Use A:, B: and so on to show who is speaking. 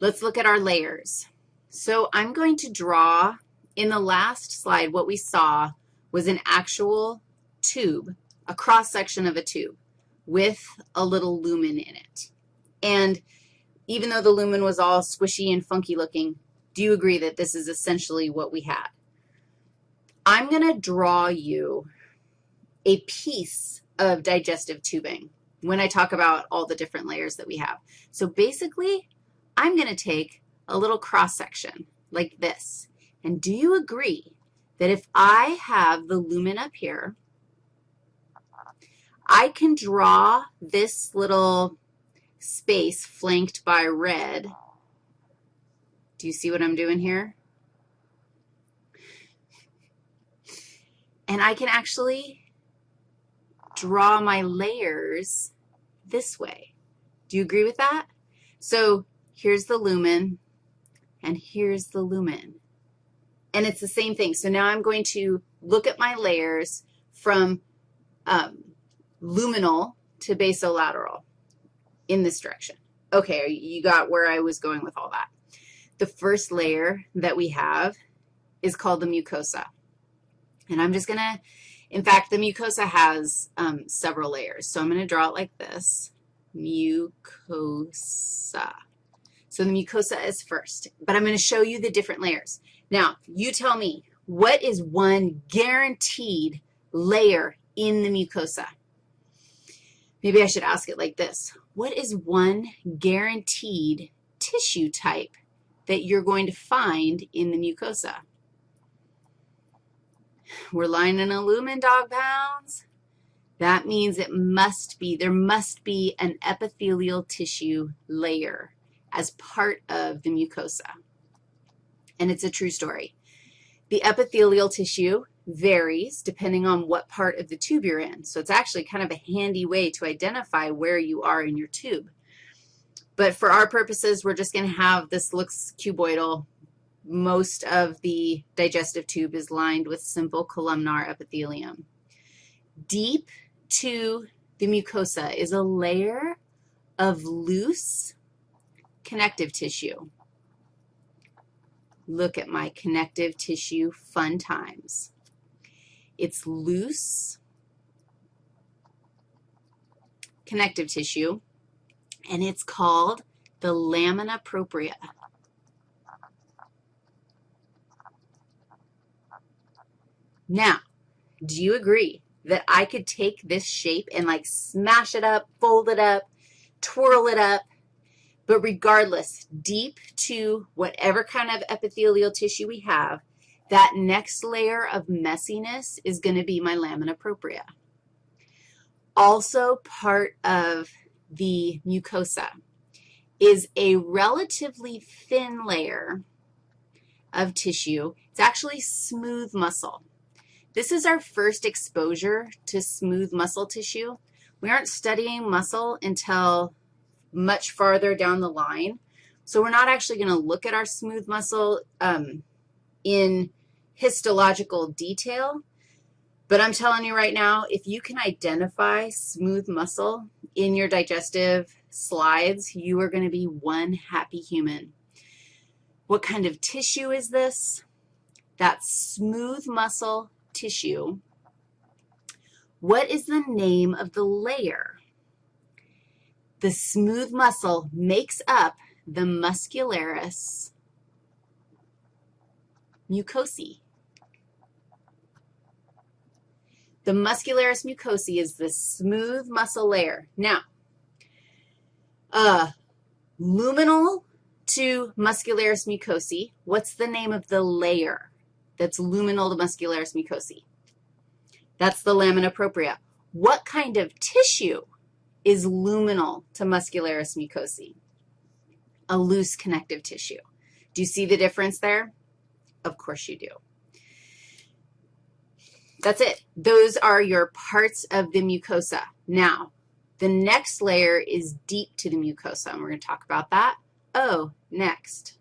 A: let's look at our layers. So I'm going to draw, in the last slide, what we saw was an actual tube, a cross-section of a tube with a little lumen in it. And even though the lumen was all squishy and funky looking, do you agree that this is essentially what we had? I'm going to draw you a piece of digestive tubing when I talk about all the different layers that we have. So basically, I'm going to take a little cross-section like this. And do you agree that if I have the lumen up here, I can draw this little space flanked by red. Do you see what I'm doing here? And I can actually draw my layers this way. Do you agree with that? So here's the lumen, and here's the lumen. And it's the same thing. So now I'm going to look at my layers from um, luminal to basolateral in this direction. Okay, you got where I was going with all that. The first layer that we have is called the mucosa. And I'm just going to, in fact, the mucosa has um, several layers. So I'm going to draw it like this, mucosa. So the mucosa is first, but I'm going to show you the different layers. Now, you tell me, what is one guaranteed layer in the mucosa? Maybe I should ask it like this. What is one guaranteed tissue type that you're going to find in the mucosa? We're lining a lumen, dog pounds. That means it must be, there must be an epithelial tissue layer as part of the mucosa. And it's a true story. The epithelial tissue varies depending on what part of the tube you're in. So it's actually kind of a handy way to identify where you are in your tube. But for our purposes, we're just going to have this looks cuboidal. Most of the digestive tube is lined with simple columnar epithelium. Deep to the mucosa is a layer of loose connective tissue. Look at my connective tissue fun times. It's loose connective tissue, and it's called the lamina propria. Now, do you agree that I could take this shape and like smash it up, fold it up, twirl it up, but regardless, deep to whatever kind of epithelial tissue we have, that next layer of messiness is going to be my lamina propria. Also part of the mucosa is a relatively thin layer of tissue. It's actually smooth muscle. This is our first exposure to smooth muscle tissue. We aren't studying muscle until much farther down the line. So we're not actually going to look at our smooth muscle um, in histological detail, but I'm telling you right now, if you can identify smooth muscle in your digestive slides, you are going to be one happy human. What kind of tissue is this? That's smooth muscle tissue. What is the name of the layer? The smooth muscle makes up the muscularis mucosae. The muscularis mucosae is the smooth muscle layer. Now, uh, luminal to muscularis mucosae, what's the name of the layer that's luminal to muscularis mucosae? That's the lamina propria. What kind of tissue is luminal to muscularis mucosae, a loose connective tissue. Do you see the difference there? Of course you do. That's it. Those are your parts of the mucosa. Now, the next layer is deep to the mucosa, and we're going to talk about that. Oh, next.